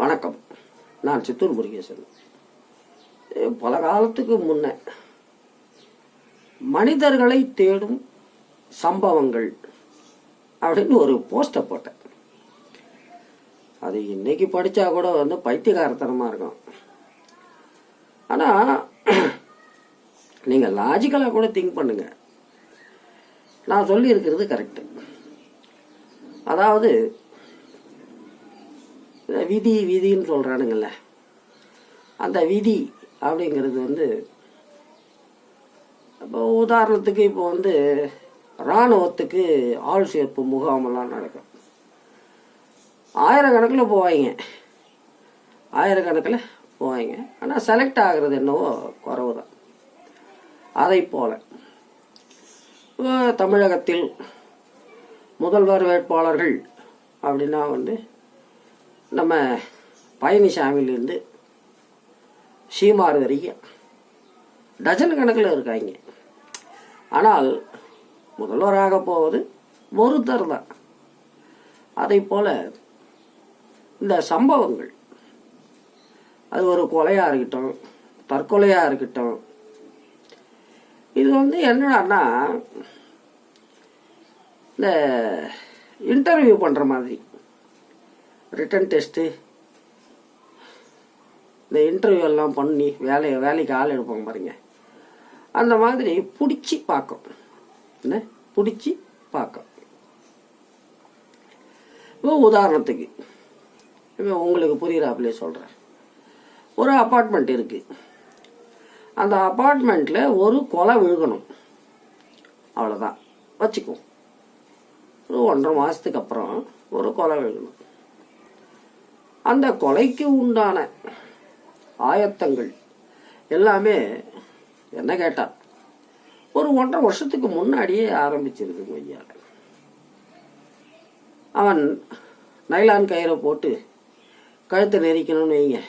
வணக்கம். நான் சித்தூர் முருகேசன். பல காலத்துக்கு முன்ன மனிதர்களை தேடும் சம்பவங்கள் அப்படின்னு ஒரு போஸ்டர் போட்டேன். அது இன்னைக்கு படிச்சா கூட வந்து பைத்தியகாரத்தனமா இருக்கும். ஆனா நீங்க லாஜிக்கலா கூட திங்க் பண்ணுங்க. நான் சொல்லி இருக்கிறது கரெக்ட் அதாவது விதி விதின்னு சொல்கிறானுங்கள்ல அந்த விதி அப்படிங்கிறது வந்து இப்போ உதாரணத்துக்கு இப்போ வந்து இராணுவத்துக்கு ஆள் சேர்ப்பு முகாமெல்லாம் நடக்கும். ஆயிரக்கணக்கில் போவாங்க ஆயிரக்கணக்கில் போவாங்க ஆனால் செலக்ட் ஆகிறது என்னவோ குறவு தான் அதை போல. இப்போ தமிழகத்தில் முதல்வர் வேட்பாளர்கள் அப்படின்னா வந்து நம்ம பழனிசாமியிலேருந்து சீமார் வரைக்கும் டஜன் கணக்கில் இருக்காங்க. ஆனால் முதல்வராக போவது ஒருத்தர் தான். அதை போல இந்த சம்பவங்கள் அது ஒரு கொலையாக இருக்கட்டும் தற்கொலையாக இருக்கட்டும் இது வந்து என்னடான்னா இந்த இன்டர்வியூ பண்ணுற மாதிரி ரிட்டன் டெஸ்ட்டு இந்த இன்டர்வியூ எல்லாம் பண்ணி வேலையை வேலைக்கு ஆள் எடுப்பாங்க பாருங்க. அந்த மாதிரி பிடிச்சி பார்க்கும். என்ன? பிடிச்சி பார்க்கும். இப்போ உதாரணத்துக்கு இப்போ உங்களுக்கு புரிகிறாப்பிலே சொல்கிறேன் ஒரு அப்பார்ட்மெண்ட் இருக்குது அந்த அப்பார்ட்மெண்ட்டில் ஒரு கொலை விழுகணும். அவ்வளோதான் வச்சுக்குவோம் ஒரு ஒன்றரை மாதத்துக்கு அப்புறம் ஒரு கொலை விழுகணும். அந்த கொலைக்கு உண்டான ஆயத்தங்கள் எல்லாமே என்ன கேட்டா ஒரு ஒன்றரை வருஷத்துக்கு முன்னாடியே ஆரம்பிச்சிருது ஐயா. அவன் நைலான் கயிறை போட்டு கழுத்தை நெரிக்கணும்னு வைங்க.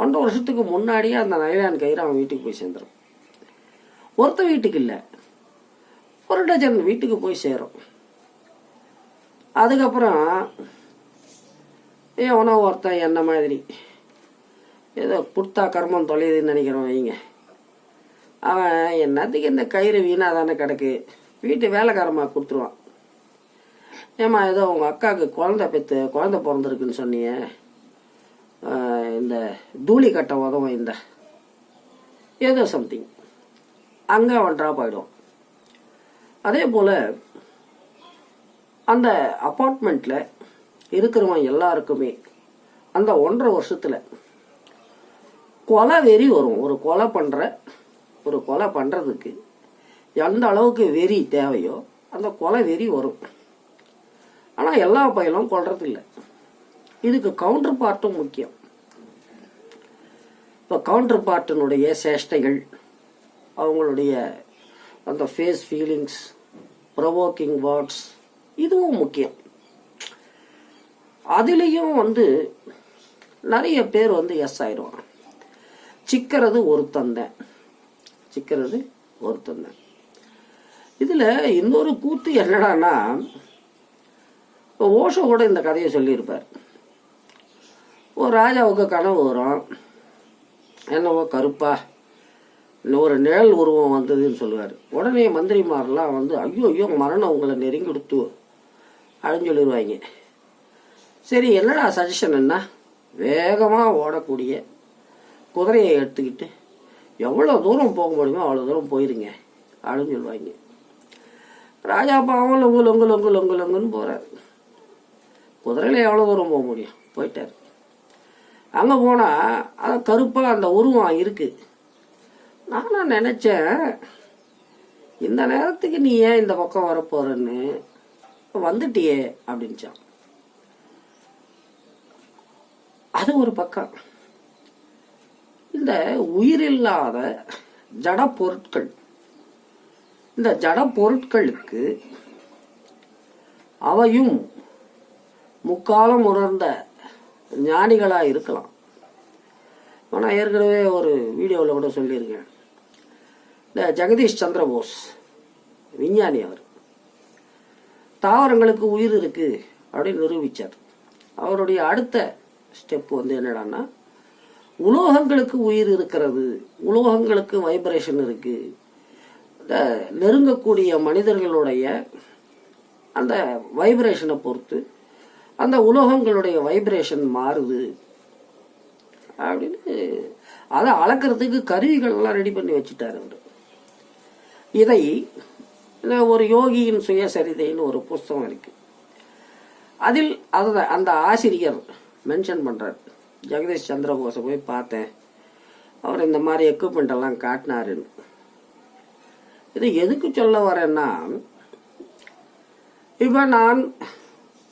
ஒன்றரை வருஷத்துக்கு முன்னாடியே அந்த நைலான் கயிறு அவன் வீட்டுக்கு போய் சேர்ந்துடும் ஒருத்த வீட்டுக்கு இல்லை ஒரு டஜன் வீட்டுக்கு போய் சேரும். அதுக்கப்புறம் எவனோ ஒருத்தன் என்ன மாதிரி? ஏதோ கொடுத்தா கர்மம் தொலையுதுன்னு நினைக்கிறோம் வைங்க. அவன் என்னத்துக்கு இந்த கயிறு வீணாக தானே கிடக்கு? வீட்டு வேலைக்காரமாக கொடுத்துருவான். ஏம்மா ஏதோ உங்கள் அக்காவுக்கு குழந்தை பெற்று குழந்த பிறந்திருக்குன்னு சொன்னீங்க. இந்த தூளி கட்ட உதவும் இந்த. ஏதோ சம்திங் அங்கே அவன் ட்ராப் அதே போல் அந்த அப்பார்ட்மெண்ட்டில் இருக்கிறவன் எல்லாருக்குமே. அந்த ஒன்றரை வருஷத்தில் கொலை வெறி வரும். ஒரு கொலை பண்ணுற ஒரு கொலை பண்ணுறதுக்கு எந்த அளவுக்கு வெறி தேவையோ அந்த கொலை வெறி வரும். ஆனால் எல்லா பயிலும் கொள்றது இல்லை இதுக்கு கவுண்டர் பார்ட்டும் முக்கியம். இப்போ கவுண்டர் பார்ட்டினுடைய சேஷ்டைகள் அவங்களுடைய அந்த ஃபேஸ் ஃபீலிங்ஸ் ப்ரொவோக்கிங் வேர்ட்ஸ் இதுவும் முக்கியம். அதுலேயும் வந்து நிறைய பேர் வந்து எஸ் ஆயிடுவாங்க. சிக்கிறது ஒருத்தந்தேன் சிக்கிறது ஒருத்தந்தேன் இதில் இன்னொரு கூத்து என்னடான்னா இப்போ ஓஷோ கூட இந்த கதையை சொல்லியிருப்பார். ஒரு ராஜாவுக்கு கனவு வரும். என்னவோ கருப்பா ஒரு நிழல் உருவம் வந்ததுன்னு சொல்லுவார். உடனே மந்திரிமாரெலாம் வந்து ஐயோ ஐயோ மரணம் உங்களை நெருங்கி கொடுத்து அப்படின்னு சொல்லிடுவாங்க சரி என்னடா சஜஷன் என்ன வேகமாக ஓடக்கூடிய குதிரையை எடுத்துக்கிட்டு எவ்வளோ தூரம் போக முடியுமோ அவ்வளோ தூரம் போயிருங்க அப்படின்னு சொல்லுவாங்க. ராஜா பாவம் லொங்கு லொங்கு லொங்கு லொங்கு லொங்குன்னு போகிறார் குதிரையில் எவ்வளோ தூரம் போக முடியும்? போயிட்டார். அங்கே போனால் அது கருப்பாக அந்த உருவம் இருக்குது நானும் நினச்சேன் இந்த நேரத்துக்கு நீ ஏன் இந்த பக்கம் வரப்போறன்னு வந்துட்டியே அப்படின்ச்சான் அது ஒரு பக்கம். இந்த உயிரில்லாத ஜட பொருட்கள் இந்த ஜட பொருட்களுக்கு அவையும் முக்காலம் உணர்ந்த ஞானிகளாக இருக்கலாம். நான் ஏற்கனவே ஒரு வீடியோவில் கூட சொல்லியிருக்கேன். இந்த ஜெகதீஷ் சந்திர போஸ் விஞ்ஞானி அவர் தாவரங்களுக்கு உயிர் இருக்கு அப்படின்னு நிரூபித்தார் அவருடைய அடுத்த ஸ்டெப் வந்து என்னடான்னா உலோகங்களுக்கு உயிர் இருக்கிறது உலோகங்களுக்கு வைப்ரேஷன் இருக்கு. இந்த நெருங்கக்கூடிய மனிதர்களுடைய அந்த வைப்ரேஷனை பொறுத்து அந்த உலோகங்களுடைய வைப்ரேஷன் மாறுது. அப்படின்னு அதை அளக்கிறதுக்கு கருவிகள்லாம் ரெடி பண்ணி வச்சுட்டார் அவர். இதை இந்த ஒரு யோகியின் சுயசரிதைன்னு ஒரு புஸ்தகம் இருக்கு. அதில் அந்த ஆசிரியர் மென்ஷன் பண்ணுறார் ஜெகதீஷ் சந்திரபோஸை போய் பார்த்தேன். அவர் இந்த மாதிரி எக்யூப்மெண்ட் எல்லாம் காட்டினாருன்னு இது எதுக்கு சொல்ல வரேன்னா இப்போ நான்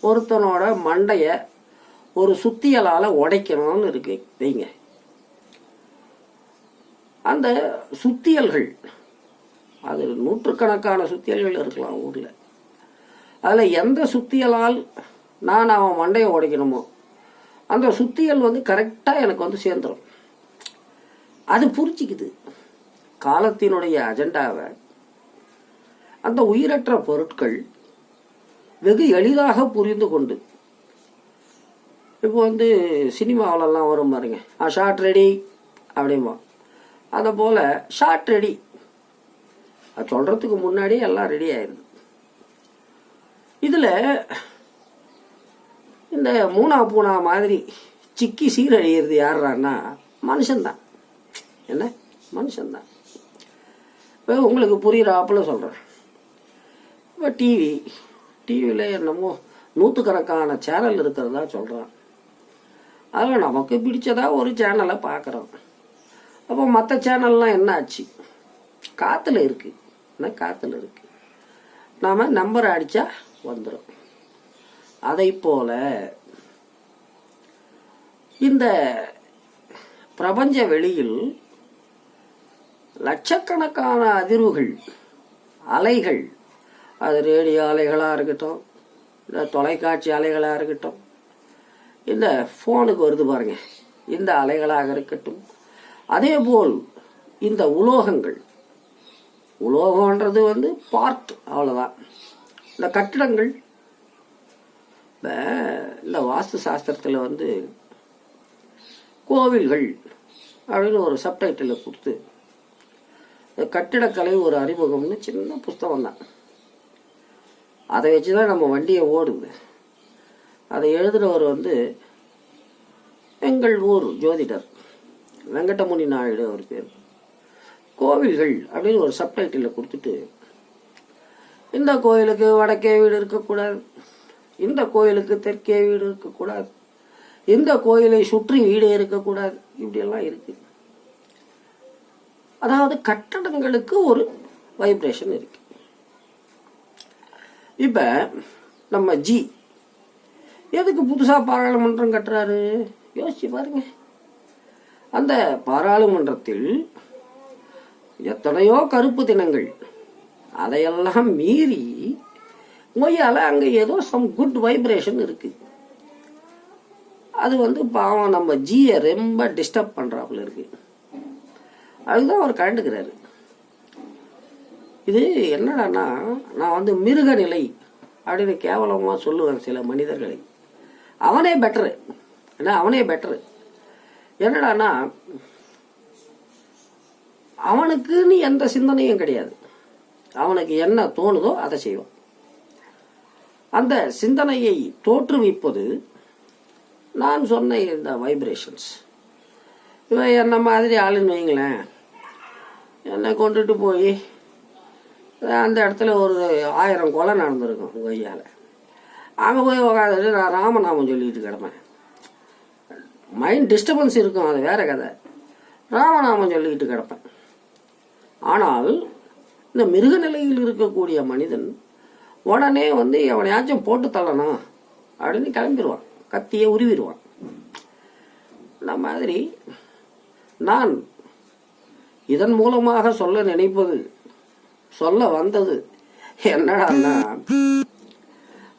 ஒருத்தனோட மண்டைய ஒரு சுத்தியலால் உடைக்கணும்னு இருக்கு. வைங்க. அந்த சுத்தியல்கள் அது நூற்றுக்கணக்கான சுத்தியல்கள் இருக்கலாம் ஊரில். அதில் எந்த சுத்தியலால் நான் அவன் மண்டையை உடைக்கணுமோ அந்த சுத்தியல் வந்து கரெக்டாக எனக்கு வந்து சேர்ந்துடும் அது புரிச்சிக்குது காலத்தினுடைய அஜெண்டாவை அந்த உயிரற்ற பொருட்கள் வெகு எளிதாக புரிந்து கொண்டு இப்போ வந்து சினிமாவிலலாம் வரும் பாருங்க. ஆ ஷார்ட் ரெடி அப்படிமா அதை போல் ஷார்ட் ரெடி அது சொல்கிறதுக்கு முன்னாடியே எல்லாம் ரெடி ஆயிருது. இதில் இந்த மூணா பூனா மாதிரி சிக்கி சீரழியிறது யாருறான்னா மனுஷன்தான். என்ன? மனுஷன்தான். இப்போ உங்களுக்கு புரியுறாப்புல சொல்கிறேன் இப்போ டிவி டிவியில் என்னமோ நூற்றுக்கணக்கான சேனல் இருக்கிறதா சொல்கிறான் அதில் நமக்கு பிடிச்சதா ஒரு சேனலை பார்க்குறோம். அப்போ மற்ற சேனல்லாம் என்ன ஆச்சு காற்றுல இருக்குது என்ன காற்றுல இருக்குது நாம் நம்பரை அடித்தா வந்துடும் அதை போல இந்த பிரபஞ்ச வெளியில் லட்சக்கணக்கான அதிர்வுகள் அலைகள் அது ரேடியோ அலைகளாக இருக்கட்டும் இல்லை தொலைக்காட்சி அலைகளாக இருக்கட்டும் இந்த ஃபோனுக்கு வருது பாருங்க. இந்த அலைகளாக இருக்கட்டும். அதே போல் இந்த உலோகங்கள் உலோகன்றது வந்து பார்ட் அவ்வளோதான் இந்த கட்டிடங்கள் இல்லை வாஸ்து சாஸ்திரத்தில் வந்து கோவில்கள் அப்படின்னு ஒரு சப்டைட்டில் கொடுத்து கட்டிடக்கலை ஒரு அறிமுகம்னு சின்ன புஸ்தகம் தான். அதை வச்சு தான் நம்ம வண்டியை ஓடுது அதை எழுதுகிறவர் வந்து எங்கள் ஊர் ஜோதிடர். வெங்கடமுனி நாயுடு அவர் பேர். கோவில்கள் அப்படின்னு ஒரு சப்டைட்டில் கொடுத்துட்டு இந்த கோயிலுக்கு வடக்கே வீடு இருக்கக்கூடாது. இந்த கோயிலுக்கு தெற்கே வீடு இருக்கக்கூடாது. இந்த கோயிலை சுற்றி வீடு இருக்கக்கூடாது. இப்படியெல்லாம் இருக்கு. அதாவது கட்டடங்களுக்கு ஒரு வைப்ரேஷன் இருக்கு. இப்ப நம்ம ஜி எதுக்கு புதுசா பாராளுமன்றம் கட்டுறாரு? யோசிச்சு பாருங்க. அந்த பாராளுமன்றத்தில் எத்தனையோ கருப்பு தினங்கள் அதையெல்லாம் மீறி மொய்யால அங்க ஏதோ சம் குட் வைப்ரேஷன் இருக்கு. அது வந்து பாவம் நம்ம ஜியை ரொம்ப டிஸ்டர்ப் பண்றாப்புல இருக்கு. அதுதான் அவர் கண்டுக்கிறாரு இது என்னடான்னா நான் வந்து மிருக நிலை அப்படின்னு கேவலமா சொல்லுவேன் சில மனிதர்களை. அவனே பெட்டரு ஏன்னா அவனே பெட்டரு என்னடான்னா அவனுக்குன்னு எந்த சிந்தனையும் கிடையாது. அவனுக்கு என்ன தோணுதோ அதை செய்வான். அந்த சிந்தனையை தோற்றுவிப்பது நான் சொன்ன இந்த வைப்ரேஷன்ஸ் இவன் என்ன மாதிரி ஆளுன்னு வைங்களேன். என்னை கொண்டுட்டு போய் அந்த இடத்துல ஒரு ஆயிரம் கொலை நடந்திருக்கும் கொய்யால் அங்கே போய் உக்காந்துட்டு நான் ராமநாமம் சொல்லிட்டு கிடப்பேன். மைண்ட் டிஸ்டர்பன்ஸ் இருக்கும் அது வேற கதை. ராமநாமம் சொல்லிக்கிட்டு கிடப்பேன். ஆனால் இந்த மிருக நிலையில் இருக்கக்கூடிய மனிதன் உடனே வந்து எவனையாச்சும் போட்டு தள்ளணும் அப்படின்னு கிளம்பிடுவான் கத்தியை உருவிடுவான் இந்த மாதிரி நான் இதன் மூலமாக சொல்ல நினைப்பது சொல்ல வந்தது என்னடான்னா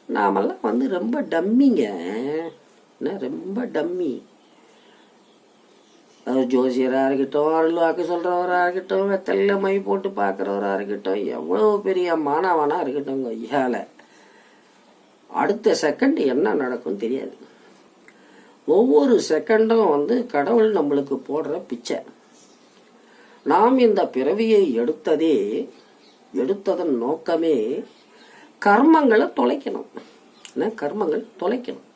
நாமெல்லாம் வந்து ரொம்ப டம்மிங்க. ரொம்ப டம்மி? ஜோசியராக இருக்கட்டும் அருள்வாக்கு சொல்கிறவராக இருக்கட்டும் வெத்தலில் மை போட்டு பார்க்குறவராக இருக்கட்டும் எவ்வளோ பெரிய மாணவனாக இருக்கட்டும் ஐயால அடுத்த செகண்ட் என்ன நடக்கும் தெரியாது. ஒவ்வொரு செகண்டும் வந்து கடவுள் நம்மளுக்கு போடுற பிச்சை. நாம் இந்த பிறவியை எடுத்ததே எடுத்ததன் நோக்கமே கர்மங்களை தொலைக்கணும். என்ன? கர்மங்கள் தொலைக்கணும்.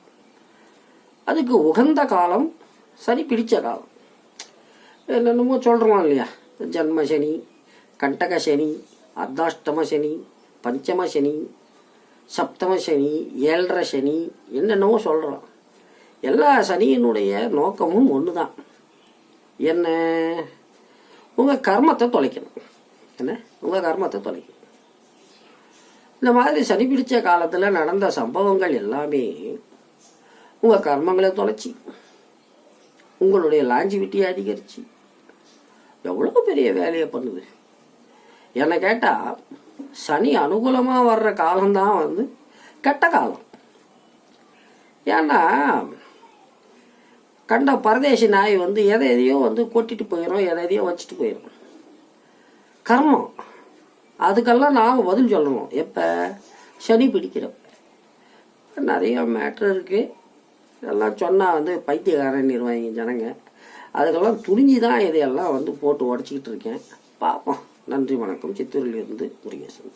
அதுக்கு உகந்த காலம் சரி பிடிச்ச காலம். என்னென்னமோ சொல்கிறோம் இல்லையா? ஜன்ம சனி கண்டக சனி அர்த்தாஷ்டம சனி பஞ்சம சனி சப்தம சனி ஏழரை சனி என்னென்னவோ சொல்கிறோம் எல்லா சனியினுடைய நோக்கமும் ஒன்று தான் என்ன? உங்கள் கர்மத்தை தொலைக்கணும். என்ன? உங்கள் கர்மத்தை தொலைக்கணும். இந்த மாதிரி சனி பிடிச்ச காலத்தில் நடந்த சம்பவங்கள் எல்லாமே உங்கள் கர்மங்களை தொலைச்சி உங்களுடைய லாஞ்சிவிட்டியை அதிகரித்து எவ்வளோ பெரிய வேலையை பண்ணுது? என்னை கேட்டால் சனி அனுகூலமாக வர்ற காலம்தான் வந்து கெட்ட காலம். ஏன்னா கண்ட பரதேசி நாய் வந்து எதை எதையோ வந்து கொட்டிட்டு போயிடும் எதை எதையோ வச்சுட்டு போயிடும் கர்மம். அதுக்கெல்லாம் நாம் பதில் சொல்லணும். எப்போ? சனி பிடிக்கிறப்ப. நிறைய மேட்ரு இருக்குது இதெல்லாம் சொன்னால் வந்து பைத்தியக்காரன் நிர்வாகி ஜனங்க. அதுக்கெல்லாம் துணிஞ்சு தான் இதையெல்லாம் வந்து போட்டு உடச்சிக்கிட்டு இருக்கேன். பார்ப்போம். நன்றி வணக்கம். சித்தூரிலிருந்து முருகேசன்.